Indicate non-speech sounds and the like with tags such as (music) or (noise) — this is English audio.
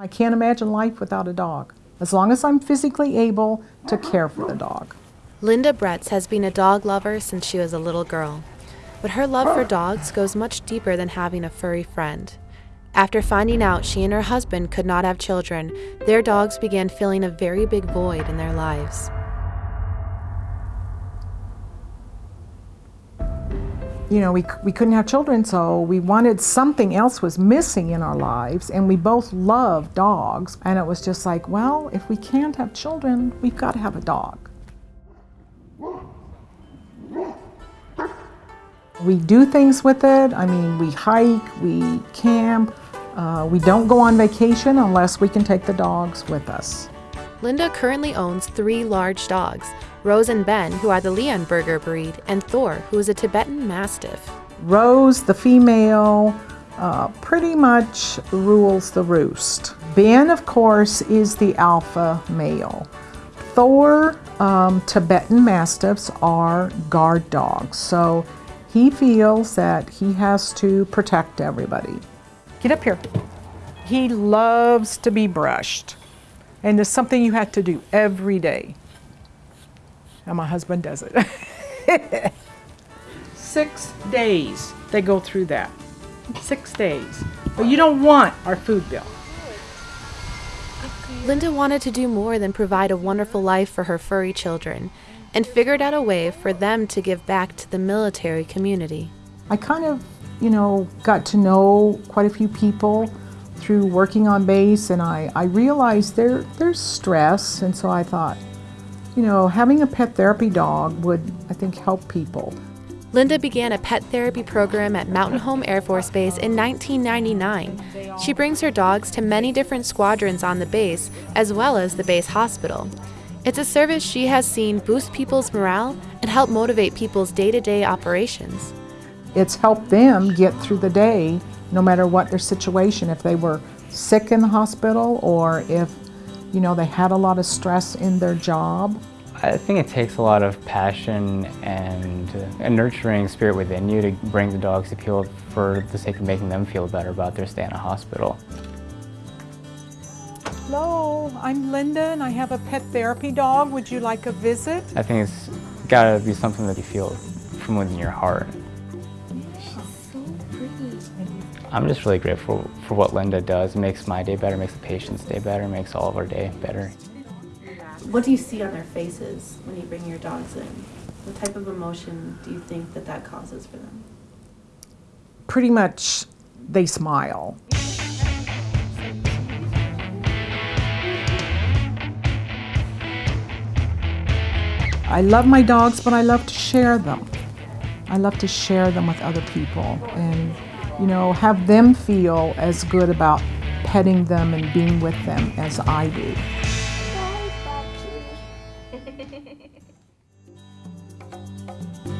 I can't imagine life without a dog, as long as I'm physically able to care for the dog. Linda Bretz has been a dog lover since she was a little girl. But her love for dogs goes much deeper than having a furry friend. After finding out she and her husband could not have children, their dogs began filling a very big void in their lives. You know, we, we couldn't have children, so we wanted something else was missing in our lives, and we both love dogs. And it was just like, well, if we can't have children, we've got to have a dog. We do things with it. I mean, we hike, we camp. Uh, we don't go on vacation unless we can take the dogs with us. Linda currently owns three large dogs, Rose and Ben, who are the Leonberger breed, and Thor, who is a Tibetan Mastiff. Rose, the female, uh, pretty much rules the roost. Ben, of course, is the alpha male. Thor, um, Tibetan Mastiffs are guard dogs, so he feels that he has to protect everybody. Get up here. He loves to be brushed, and it's something you have to do every day and my husband does it. (laughs) Six days they go through that. Six days. But you don't want our food bill. Linda wanted to do more than provide a wonderful life for her furry children and figured out a way for them to give back to the military community. I kind of, you know, got to know quite a few people through working on base and I, I realized there, there's stress and so I thought, you know, having a pet therapy dog would, I think, help people. Linda began a pet therapy program at Mountain Home Air Force Base in 1999. She brings her dogs to many different squadrons on the base, as well as the base hospital. It's a service she has seen boost people's morale and help motivate people's day to day operations. It's helped them get through the day, no matter what their situation, if they were sick in the hospital or if you know, they had a lot of stress in their job. I think it takes a lot of passion and a nurturing spirit within you to bring the dogs to people for the sake of making them feel better about their stay in a hospital. Hello, I'm Linda and I have a pet therapy dog. Would you like a visit? I think it's gotta be something that you feel from within your heart. I'm just really grateful for what Linda does. It makes my day better, makes the patient's day better, makes all of our day better. What do you see on their faces when you bring your dogs in? What type of emotion do you think that that causes for them? Pretty much they smile. I love my dogs, but I love to share them. I love to share them with other people and you know, have them feel as good about petting them and being with them as I do. Bye, (laughs)